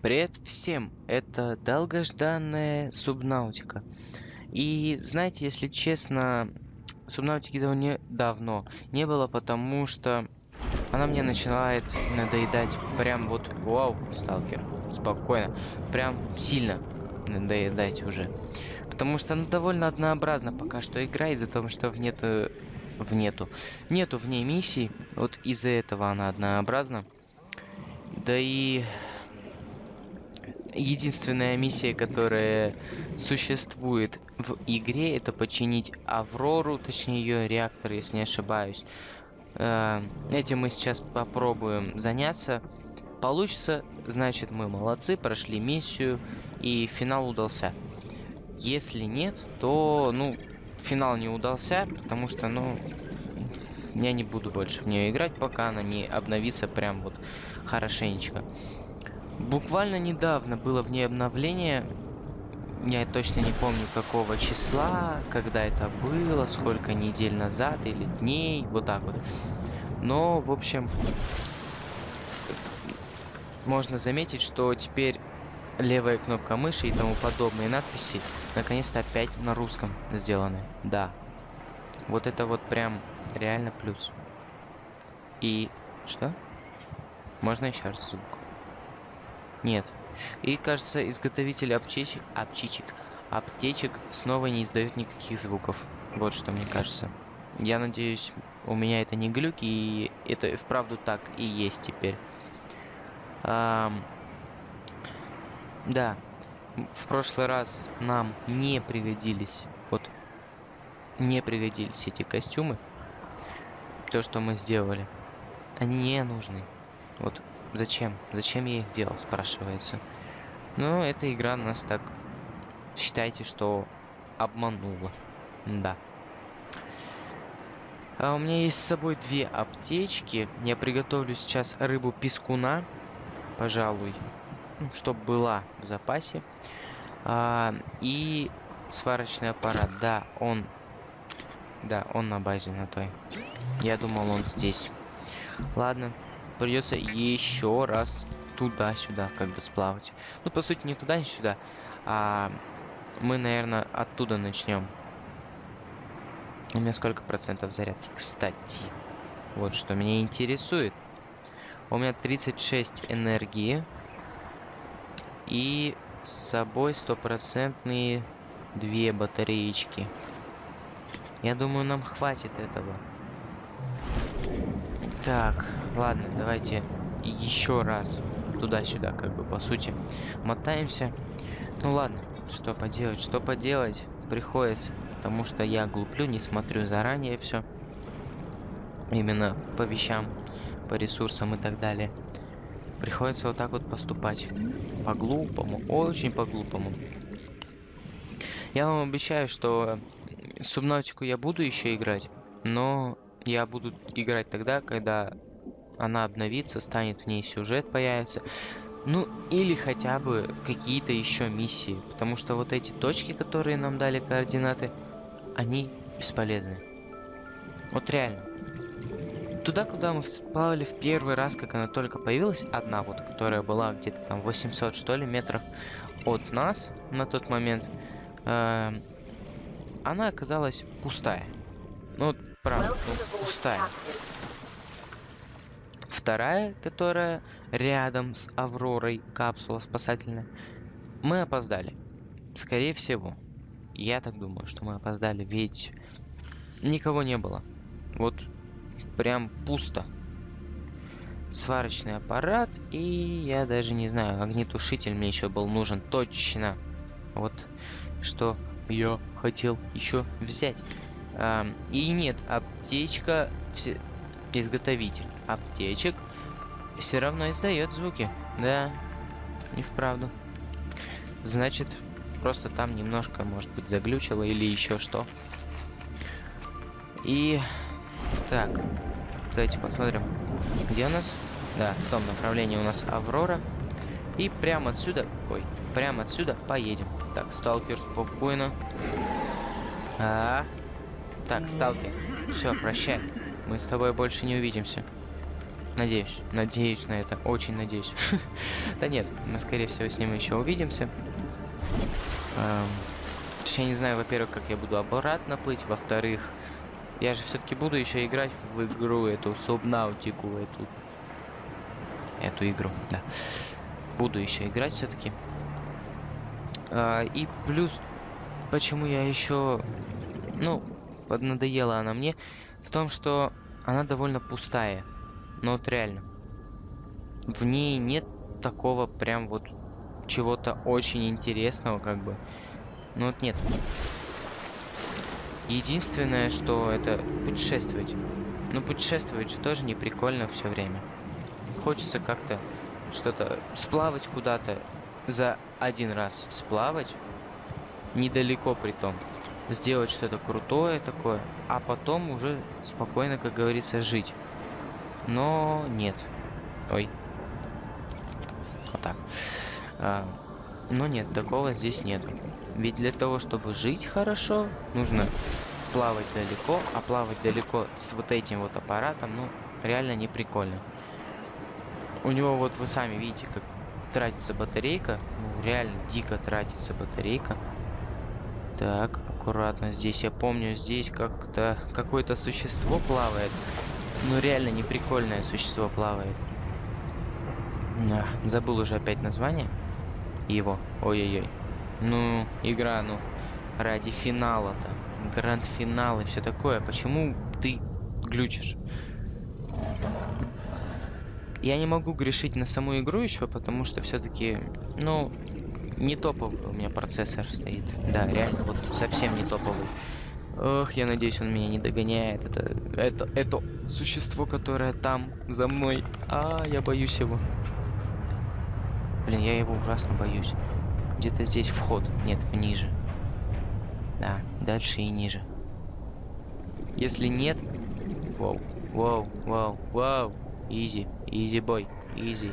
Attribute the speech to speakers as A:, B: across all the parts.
A: Привет всем! Это долгожданная Субнаутика. И знаете, если честно, Субнаутики давно, давно не было, потому что она мне начинает надоедать прям вот... Вау, сталкер, спокойно. Прям сильно надоедать уже. Потому что она довольно однообразна пока что игра, из-за того, что в нету... В нету. Нету в ней миссий, вот из-за этого она однообразна. Да и единственная миссия, которая существует в игре, это починить Аврору, точнее ее реактор, если не ошибаюсь. Э, этим мы сейчас попробуем заняться. Получится, значит мы молодцы, прошли миссию и финал удался. Если нет, то, ну, финал не удался, потому что, ну, я не буду больше в нее играть, пока она не обновится прям вот хорошенечко. Буквально недавно было в ней обновление. Я точно не помню какого числа, когда это было, сколько недель назад или дней, вот так вот. Но, в общем, можно заметить, что теперь левая кнопка мыши и тому подобные надписи наконец-то опять на русском сделаны. Да. Вот это вот прям реально плюс. И что? Можно еще раз звук. Нет. И, кажется, изготовитель аптечек, аптечек, аптечек снова не издает никаких звуков. Вот что мне кажется. Я надеюсь, у меня это не глюки, и это вправду так и есть теперь. Ам... Да. В прошлый раз нам не пригодились, вот, не пригодились эти костюмы. То, что мы сделали. Они не нужны. Вот Зачем? Зачем я их делал, спрашивается. Ну, эта игра нас так... Считайте, что обманула. Да. А у меня есть с собой две аптечки. Я приготовлю сейчас рыбу пескуна. Пожалуй. Ну, чтобы была в запасе. А, и сварочный аппарат. Да, он... Да, он на базе на той. Я думал, он здесь. Ладно, придется еще раз туда-сюда как бы сплавать. Ну, по сути, не туда, не сюда. А мы, наверное, оттуда начнем. У меня сколько процентов зарядки? Кстати, вот что меня интересует. У меня 36 энергии. И с собой стопроцентные две батареечки. Я думаю, нам хватит этого. Так, ладно, давайте еще раз туда-сюда, как бы, по сути, мотаемся. Ну ладно, что поделать, что поделать, приходится, потому что я глуплю, не смотрю заранее все. Именно по вещам, по ресурсам и так далее. Приходится вот так вот поступать. По-глупому, очень по-глупому. Я вам обещаю, что Субнавтику я буду еще играть, но я буду играть тогда, когда она обновится, станет в ней сюжет появится. Ну, или хотя бы какие-то еще миссии. Потому что вот эти точки, которые нам дали координаты, они бесполезны. Вот реально. Туда, куда мы всплавали в первый раз, как она только появилась, одна вот, которая была где-то там 800, что ли, метров от нас на тот момент, э она оказалась пустая. Ну, правда, ну, пустая. Вторая, которая рядом с Авророй, капсула спасательная, мы опоздали. Скорее всего. Я так думаю, что мы опоздали, ведь никого не было. Вот прям пусто. Сварочный аппарат и я даже не знаю, огнетушитель мне еще был нужен точно. Вот что я хотел еще взять. И нет, аптечка, все, изготовитель аптечек все равно издает звуки. Да, не вправду. Значит, просто там немножко, может быть, заглючило или еще что. И так, давайте посмотрим, где у нас. Да, в том направлении у нас Аврора. И прямо отсюда, ой, прямо отсюда поедем. Так, сталкер, спокойно. -а. Так, сталкер, все, прощай. Мы с тобой больше не увидимся. Надеюсь. Надеюсь на это. Очень надеюсь. да нет, мы, скорее всего, с ним еще увидимся. Эм, я не знаю, во-первых, как я буду обратно плыть. Во-вторых, я же все-таки буду еще играть в игру эту Субнаутику, эту эту игру, да. Буду еще играть все-таки. А, и плюс, почему я еще, ну, поднадоела она мне, в том, что она довольно пустая. Ну вот реально. В ней нет такого прям вот чего-то очень интересного, как бы. Ну вот нет. Единственное, что это путешествовать. Ну путешествовать же тоже не прикольно все время. Хочется как-то что-то сплавать куда-то за один раз. Сплавать недалеко при том. Сделать что-то крутое такое, а потом уже спокойно, как говорится, жить. Но нет. Ой. Вот так. А, но нет, такого здесь нету. Ведь для того, чтобы жить хорошо, нужно плавать далеко, а плавать далеко с вот этим вот аппаратом, ну, реально не прикольно. У него вот вы сами видите, как тратится батарейка. Ну, реально дико тратится батарейка. Так, аккуратно здесь. Я помню, здесь как-то какое-то существо плавает. Ну, реально неприкольное существо плавает. А, забыл уже опять название его. Ой-ой-ой. Ну, игра, ну, ради финала-то. Гранд-финал и все такое. Почему ты глючишь? Я не могу грешить на саму игру еще, потому что все-таки, ну, не топовый у меня процессор стоит. Да, реально, вот совсем не топовый. Ох, я надеюсь, он меня не догоняет. Это, это, это существо, которое там, за мной. А, я боюсь его. Блин, я его ужасно боюсь. Где-то здесь вход. Нет, ниже. Да, дальше и ниже. Если нет... Вау, вау, вау, вау. Easy, easy boy, easy.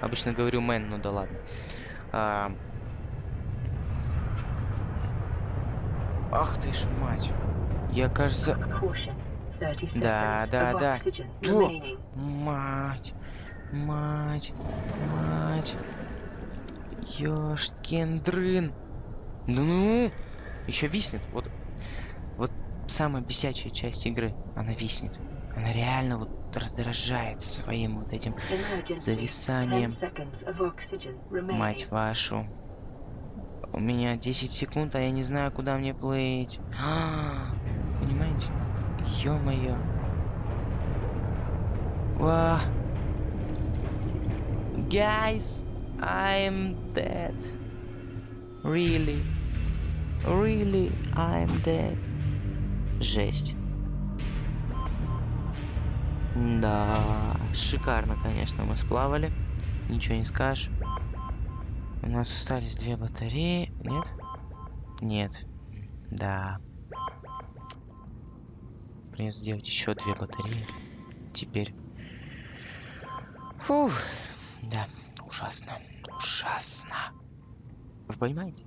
A: Обычно говорю man, ну да ладно. А... Ах ты ж мать. Я, кажется... Да, да, да. О, мать, мать, мать. Ёшкин дрын. Ну, ну, еще виснет. Вот, вот самая бесячая часть игры. Она виснет. Она реально вот раздражает своим вот этим зависанием. Мать вашу. У меня 10 секунд, а я не знаю, куда мне плыть. А, понимаете? Ё-моё. Guys, I'm dead. Really? Really, I'm dead. Жесть. Да, шикарно, конечно, мы сплавали. Ничего не скажешь. У нас остались две батареи. Нет? Нет. Да. Придется сделать еще две батареи. Теперь. Фух. Да, ужасно. Ужасно. Вы понимаете?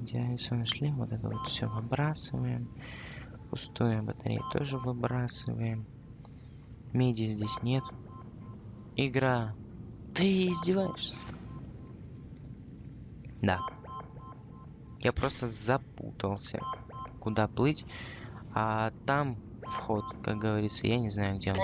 A: Идеально нашли. Вот это вот все выбрасываем. Пустую батарею тоже выбрасываем. Меди здесь нет. Игра. Ты издеваешься? Да. Я просто запутался. Куда плыть? А там вход, как говорится, я не знаю, где он.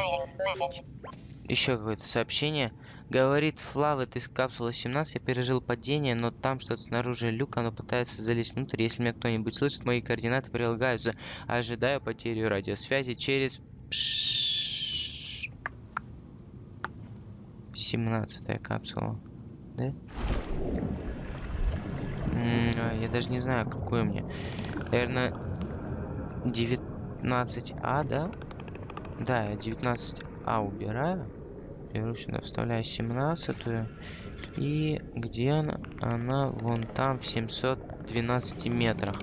A: Еще какое-то сообщение. Говорит Флавет из капсулы 17. Я пережил падение, но там что-то снаружи люк. Оно пытается залезть внутрь. Если меня кто-нибудь слышит, мои координаты прилагаются. Ожидаю потерю радиосвязи через... 17 капсула. Да? А, я даже не знаю, какую мне. Наверное, 19А, да? Да, я 19А убираю беру сюда, вставляю 17 -ю. И где она? Она вон там, в 712 метрах.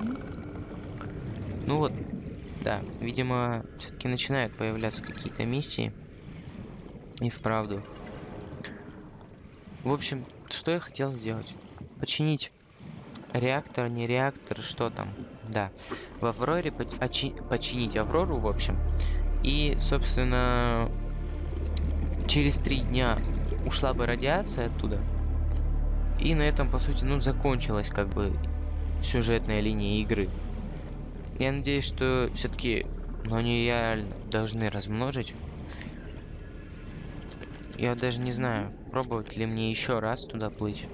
A: Ну вот, да, видимо, все-таки начинают появляться какие-то миссии. И вправду. В общем, что я хотел сделать? Починить реактор, не реактор, что там? Да, в Авроре починить Аврору, в общем, И, собственно, через три дня ушла бы радиация оттуда. И на этом, по сути, ну, закончилась как бы сюжетная линия игры. Я надеюсь, что все-таки, ну, они реально должны размножить. Я даже не знаю, пробовать ли мне еще раз туда плыть.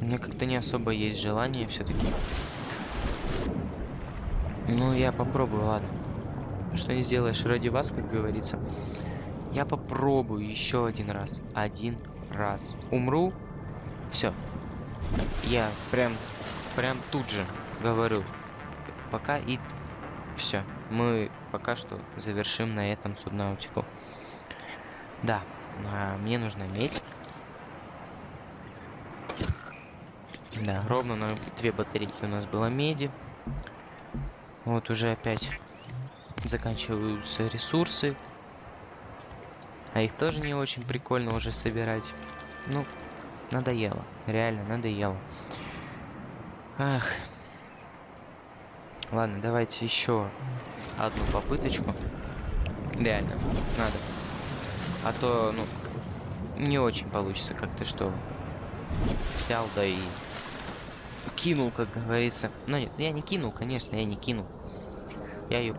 A: Меня как-то не особо есть желание все-таки. Ну, я попробую, ладно. Что не сделаешь ради вас, как говорится. Я попробую еще один раз. Один раз. Умру. Все. Я прям, прям тут же говорю. Пока и все. Мы пока что завершим на этом суднаутику. Да, а, мне нужна медь. Да, ровно на две батарейки у нас было меди. Вот уже опять заканчиваются ресурсы. А их тоже не очень прикольно уже собирать. Ну, надоело. Реально, надоело. Ах. Ладно, давайте еще одну попыточку. Реально, надо. А то, ну, не очень получится как-то, что взял, да и кинул, как говорится. Ну нет, я не кинул, конечно, я не кинул. Я ее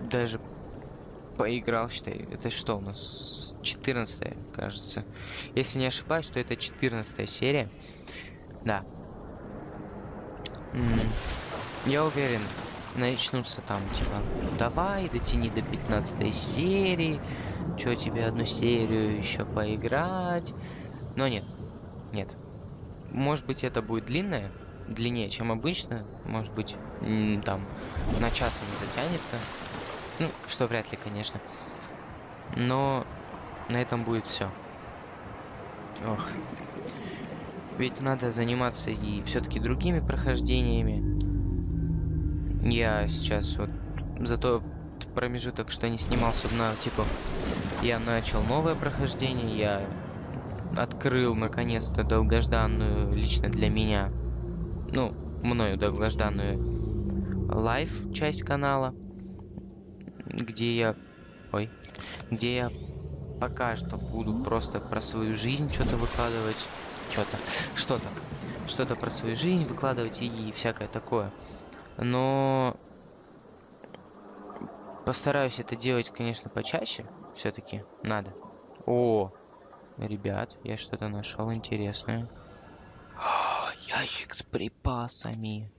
A: даже поиграл, считай. Это что у нас? 14 кажется. Если не ошибаюсь, то это 14 серия. Да. М -м я уверен, начнутся там, типа, давай, дотяни до 15 серии. Что тебе одну серию еще поиграть? Но нет. Нет. Может быть, это будет длинная, длиннее, чем обычно. Может быть, там на час не затянется. Ну, что вряд ли, конечно. Но на этом будет все. Ох. Ведь надо заниматься и все-таки другими прохождениями. Я сейчас вот за тот промежуток, что не снимался на типа, я начал новое прохождение, я открыл наконец-то долгожданную лично для меня, ну, мною долгожданную live часть канала где я... Ой. Где я пока что буду просто про свою жизнь что-то выкладывать. Что-то. Что-то. Что-то про свою жизнь выкладывать и, и всякое такое. Но... Постараюсь это делать, конечно, почаще. Все-таки надо. О, ребят, я что-то нашел интересное. О, ящик с припасами.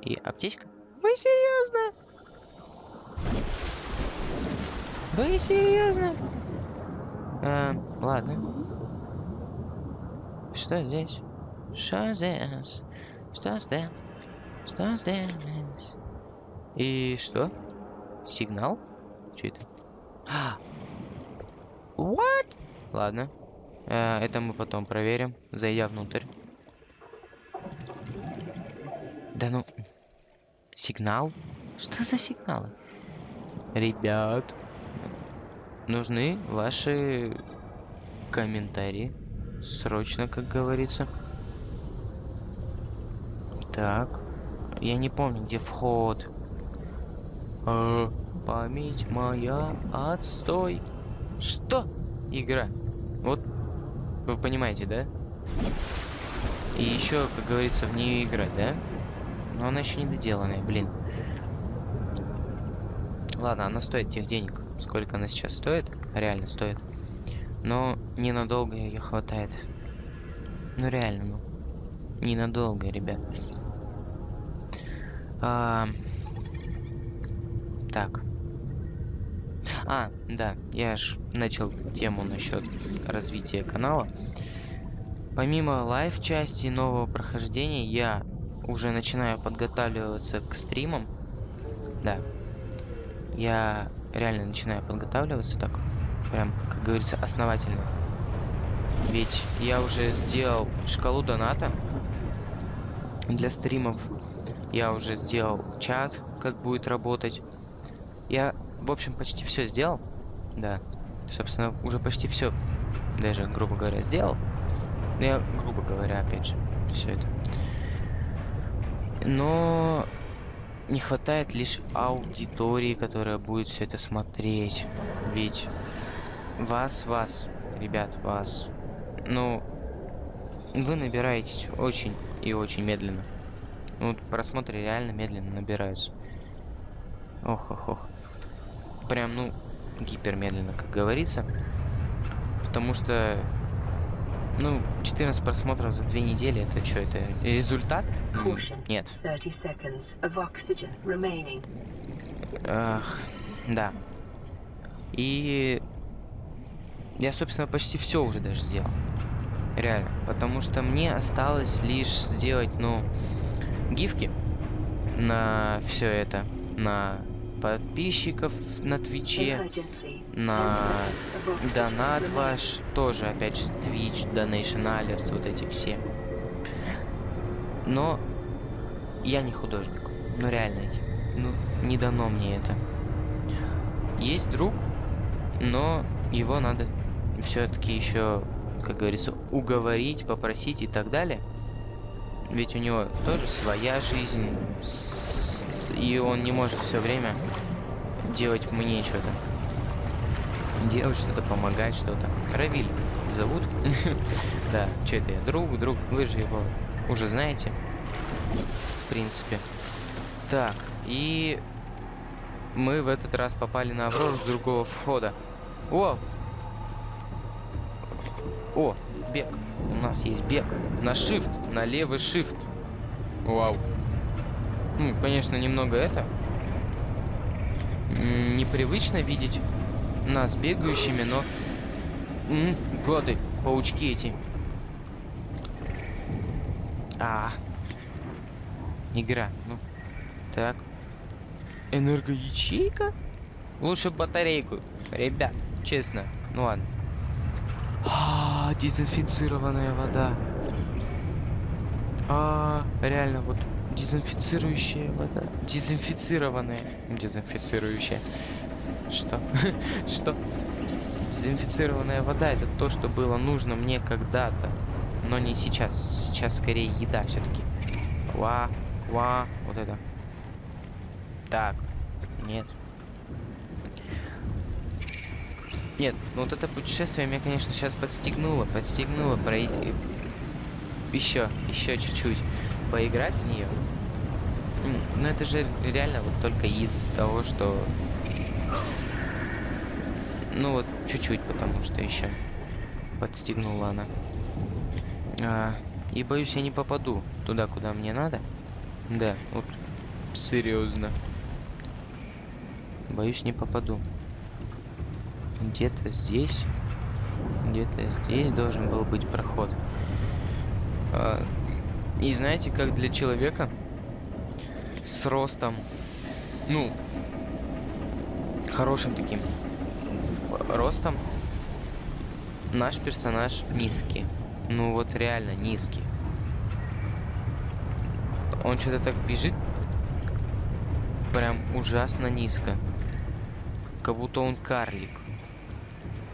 A: И аптечка? Вы серьезно? Вы серьезно? А, ладно. Что здесь? Что здесь? Что здесь? Что здесь? И что? Сигнал? Что это? А! What? Ладно. А, это мы потом проверим, зайдя внутрь. Да ну... Сигнал? Что за сигналы? Ребят, нужны ваши комментарии. Срочно, как говорится. Так. Я не помню, где вход. А, память моя, отстой. Что? Игра. Вот, вы понимаете, да? И еще, как говорится, в нее играть, да? Но она еще не доделанная, блин. Ладно, она стоит тех денег, сколько она сейчас стоит. Реально стоит. Но ненадолго ее хватает. Ну реально, ну. Ненадолго, ребят. А... Так. А, да, я ж начал тему насчет развития канала. Помимо live части нового прохождения, я уже начинаю подготавливаться к стримам. Да, я реально начинаю подготавливаться так, прям, как говорится, основательно. Ведь я уже сделал шкалу доната для стримов. Я уже сделал чат, как будет работать. Я, в общем, почти все сделал. Да, собственно, уже почти все, даже, грубо говоря, сделал. Но я, грубо говоря, опять же, все это. Но не хватает лишь аудитории, которая будет все это смотреть. Ведь вас, вас, ребят, вас, ну, вы набираетесь очень и очень медленно. Ну, просмотры реально медленно набираются. Ох, ох, ох. Прям, ну, гипермедленно, как говорится. Потому что, ну, 14 просмотров за две недели, это что, это результат? Нет. Ах, да. И я, собственно, почти все уже даже сделал. Реально. Потому что мне осталось лишь сделать, ну, гифки на все это. На подписчиков на Твиче, на донат ваш, тоже, опять же, Twitch, Donation Alerts, вот эти все. Но я не художник. Ну, реально, ну, не дано мне это. Есть друг, но его надо все-таки еще, как говорится, уговорить, попросить и так далее. Ведь у него тоже своя жизнь, и он не может все время делать мне что-то. Делать что-то, помогать что-то. Равиль зовут. да, что это я? Друг, друг, вы же его уже знаете. В принципе. Так, и мы в этот раз попали на Аврору с другого входа. О! О, бег. У нас есть бег. На shift, на левый shift. Вау. Ну, конечно, немного это... Непривычно видеть нас бегающими, но... М -м, годы, паучки эти. А, Игра. Ну, так. Энергоячейка? Лучше батарейку. Ребят, честно. Ну ладно. А, -а, -а дезинфицированная вода. А, реально, вот Дезинфицирующая вода. Дезинфицированная. Дезинфицирующая. Что? Что? Дезинфицированная вода это то, что было нужно мне когда-то. Но не сейчас. Сейчас скорее еда все-таки. Ква, ква, вот это. Так. Нет. Нет, ну вот это путешествие меня, конечно, сейчас подстегнуло. Подстегнуло пройти... Еще, еще чуть-чуть поиграть в нее. Ну это же реально вот только из того, что... Ну вот чуть-чуть, потому что еще подстегнула она. А, и боюсь, я не попаду туда, куда мне надо. Да, вот серьезно. Боюсь, не попаду. Где-то здесь, где-то здесь должен был быть проход. А, и знаете, как для человека с ростом, ну, хорошим таким ростом, наш персонаж низкий. Ну вот реально низкий. Он что-то так бежит, прям ужасно низко. Как будто он карлик.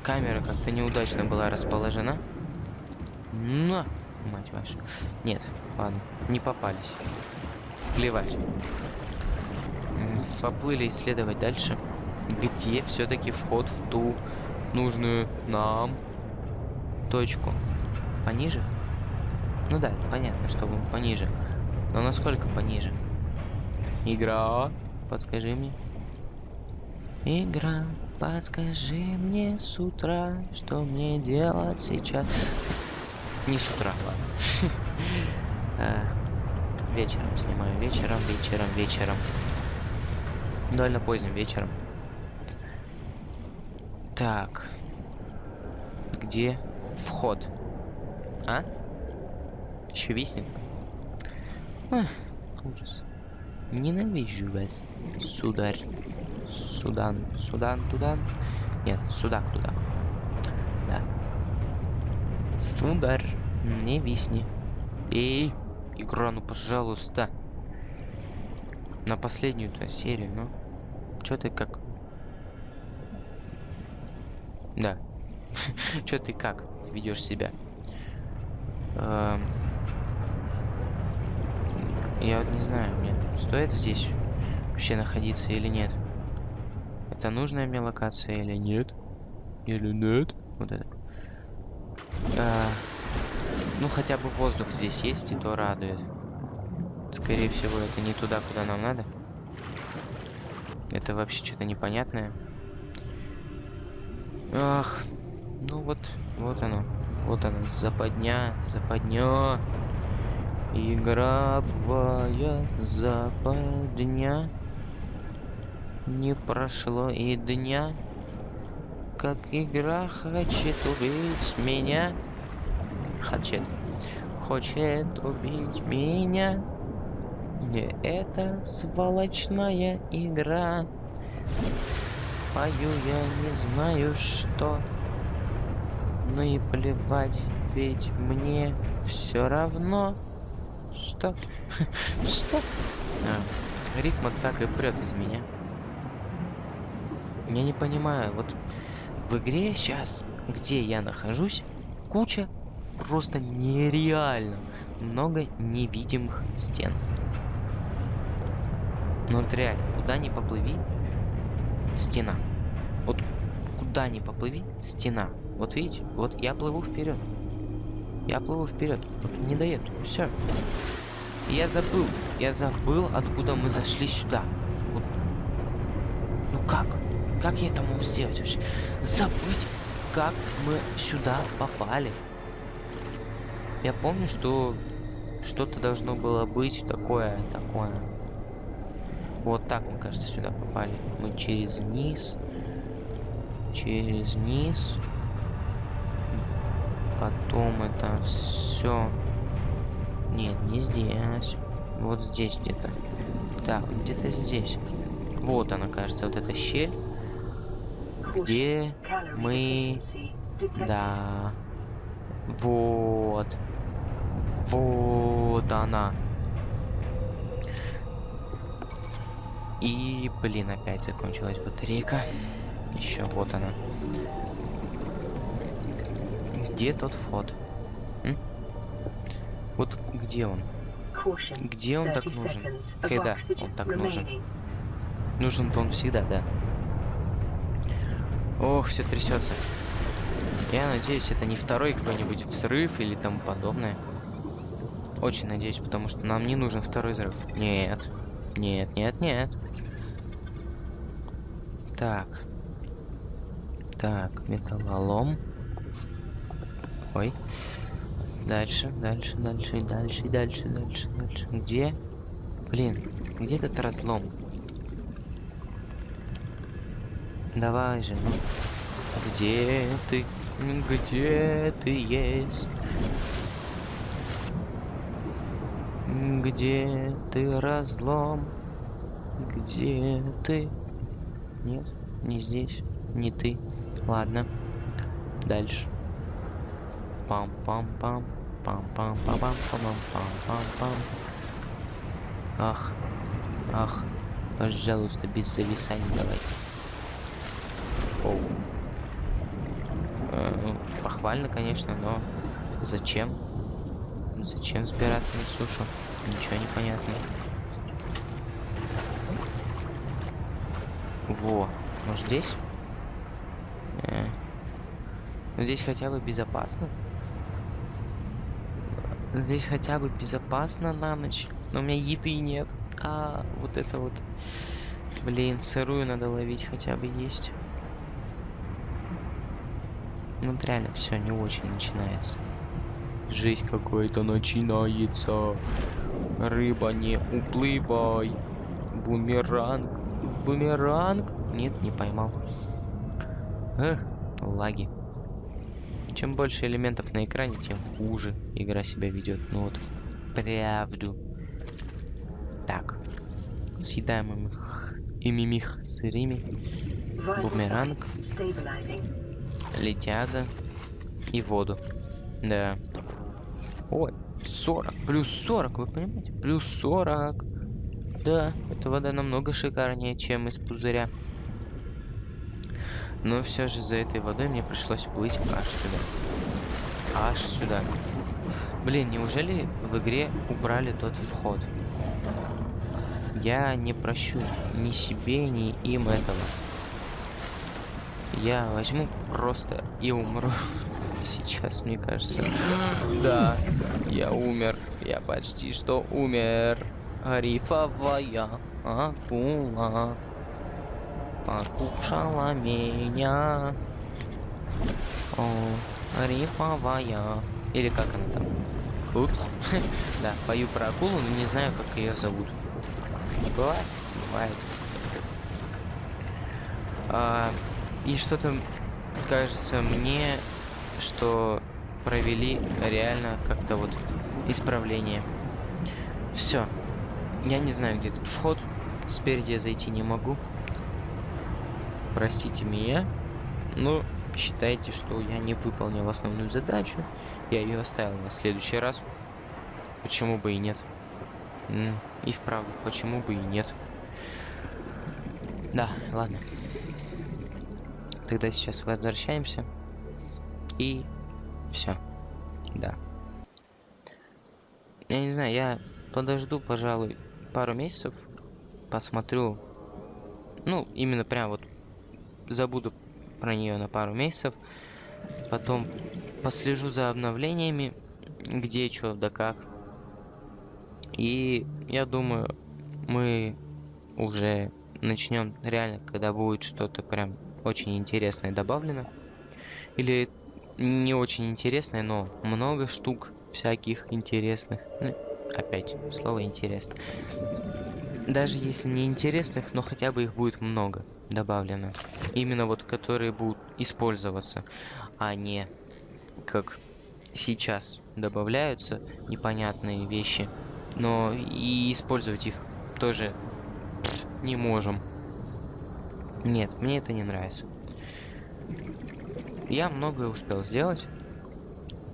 A: Камера как-то неудачно была расположена. На! Мать вашу. Нет, ладно, не попались. Плевать. Поплыли исследовать дальше. Где все-таки вход в ту нужную нам точку? Пониже? Ну да, понятно, что пониже. Но насколько пониже? Игра, подскажи мне. Игра, подскажи мне с утра, что мне делать сейчас. Не с утра, ладно. Э, вечером снимаю. Вечером, вечером, вечером. Довольно поздним вечером. Так. Где вход? А? Еще виснет? Ах, ужас. Ненавижу вас, сударь. Судан. Судан, Тудан. Нет, судак, тудак. Да. Сударь, не висни. Эй, игра, ну пожалуйста. На последнюю-то серию, ну. Чё ты как? Да. Чё ты как ведешь себя? Эм... Я вот не знаю, мне стоит здесь вообще находиться или нет. Это нужная мне локация или нет? Или нет? Вот это. Ну, хотя бы воздух здесь есть, и то радует. Скорее всего, это не туда, куда нам надо. Это вообще что-то непонятное. Ах, ну вот, вот оно. Вот оно, западня, западня. Игровая западня. Не прошло и дня, как игра хочет убить меня. Хочет. Хочет убить меня. Не это сволочная игра. Пою я не знаю что. Ну и плевать, ведь мне все равно. Что? Что? А, рифма так и прет из меня. Я не понимаю, вот в игре сейчас, где я нахожусь, куча просто нереально много невидимых стен. Ну вот реально, куда ни поплыви, стена. Вот куда ни поплыви, стена. Вот видите, вот я плыву вперед. Я плыву вперед. Вот не дает. Все. Я забыл. Я забыл, откуда мы зашли сюда. Вот. Ну как? Как я это могу сделать вообще? Забыть, как мы сюда попали. Я помню, что что-то должно было быть такое, такое. Вот так, мне кажется, сюда попали. Мы через низ. Через низ. Потом это все. Нет, не здесь. Вот здесь где-то. Так, где-то здесь. Вот она, кажется, вот эта щель. Где мы... Да. Вот. Вот она. И, блин, опять закончилась батарейка. Еще вот она. Где тот вход? М? Вот где он? Где он так нужен? Когда он так нужен? Нужен-то он всегда, да. Ох, все трясется. Я надеюсь, это не второй какой-нибудь взрыв или тому подобное. Очень надеюсь, потому что нам не нужен второй взрыв. Нет. Нет, нет, нет. Так. Так, металлолом. Ой. Дальше, дальше, дальше, дальше, дальше, дальше, дальше. Где? Блин, где этот разлом? Давай же. Где ты? Где ты есть? Где ты, разлом? Где ты? Нет, не здесь, не ты. Ладно. Дальше. Пам-пам-пам. Пам-пам-пам-пам-пам-пам-пам. Ах. Ах. Пожалуйста, без зависаний давай. Оу. Ну, похвально, конечно, но зачем? Зачем сбираться на сушу? Ничего не понятно. Во, может здесь? Э. Ну, здесь хотя бы безопасно. Здесь хотя бы безопасно на ночь. Но у меня еды нет. А, вот это вот. Блин, сырую надо ловить хотя бы есть. Ну, вот реально все не очень начинается. Жизнь какой-то начинается. Рыба, не уплывай. Бумеранг. Бумеранг? Нет, не поймал. Эх, лаги. Чем больше элементов на экране, тем хуже игра себя ведет. Ну вот вправду. Так. Съедаем их и мимих сырыми. Бумеранг. Летяга. И воду. Да. Ой, 40. Плюс 40, вы понимаете? Плюс 40. Да, эта вода намного шикарнее, чем из пузыря. Но все же за этой водой мне пришлось плыть аж сюда. Аж сюда. Блин, неужели в игре убрали тот вход? Я не прощу ни себе, ни им этого. Я возьму просто и умру. Сейчас, мне кажется. Да, я умер. Я почти что умер. Рифовая акула покушала меня. О, рифовая. Или как она там? Упс. да, пою про акулу, но не знаю, как ее зовут. Бывает? Бывает. А, и что-то кажется мне, что провели реально как-то вот исправление. Все. Я не знаю, где тут вход. Спереди я зайти не могу. Простите меня. Ну, считайте, что я не выполнил основную задачу. Я ее оставил на следующий раз. Почему бы и нет? И вправду, почему бы и нет? Да, ладно. Тогда сейчас возвращаемся. И все. Да. Я не знаю, я подожду, пожалуй, пару месяцев. Посмотрю. Ну, именно прям вот забуду про нее на пару месяцев. Потом послежу за обновлениями, где что да как. И я думаю, мы уже начнем реально, когда будет что-то прям очень интересное добавлено. Или не очень интересное, но много штук всяких интересных. Ну, опять, слово интересно. Даже если не интересных, но хотя бы их будет много добавлено. Именно вот, которые будут использоваться, а не как сейчас добавляются непонятные вещи. Но и использовать их тоже не можем. Нет, мне это не нравится. Я многое успел сделать.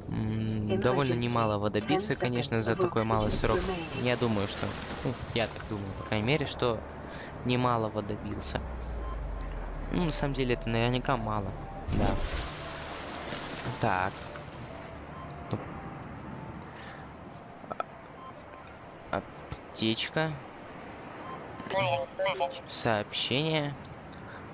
A: довольно немалого добиться, конечно, за такой малый срок. Я думаю, что... Ну, я так думаю, по крайней мере, что немалого добился. Ну, на самом деле, это наверняка мало. Да. Так. Аптечка. Сообщение.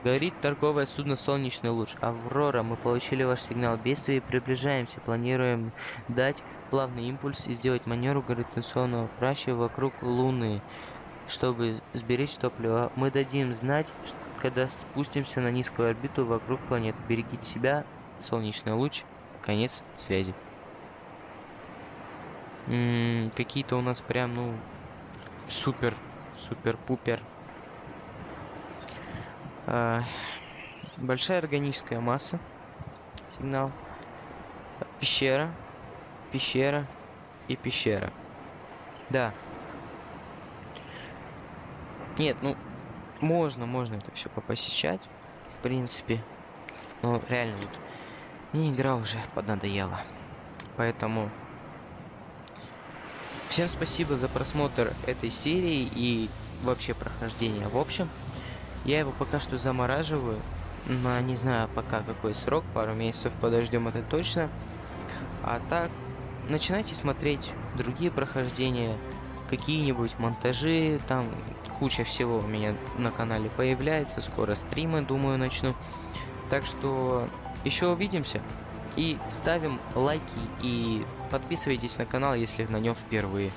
A: Говорит торговое судно «Солнечный луч». «Аврора, мы получили ваш сигнал бедствия и приближаемся. Планируем дать плавный импульс и сделать маневр гравитационного праща вокруг Луны, чтобы сберечь топливо. Мы дадим знать, когда спустимся на низкую орбиту вокруг планеты. Берегите себя. Солнечный луч. Конец связи». Какие-то у нас прям, ну, супер, супер-пупер большая органическая масса. Сигнал. Пещера. Пещера. И пещера. Да. Нет, ну, можно, можно это все попосещать. В принципе. Но реально, вот, мне игра уже поднадоела. Поэтому... Всем спасибо за просмотр этой серии и вообще прохождение в общем. Я его пока что замораживаю. Но не знаю пока какой срок, пару месяцев подождем это точно. А так, начинайте смотреть другие прохождения, какие-нибудь монтажи, там куча всего у меня на канале появляется, скоро стримы, думаю, начну. Так что еще увидимся. И ставим лайки и подписывайтесь на канал, если на нем впервые.